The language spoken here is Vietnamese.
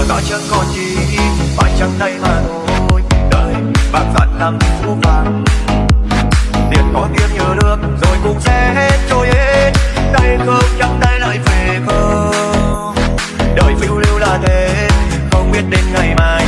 giờ ta chẳng còn gì phải chẳng đây mà thôi. Đời bạc dặn làm phú vàng. Tiền có tiếng như nước, rồi cũng sẽ hết trôi hết. Tay không chẳng tay lại về không. Đời phiêu lưu là thế, không biết đến ngày mai.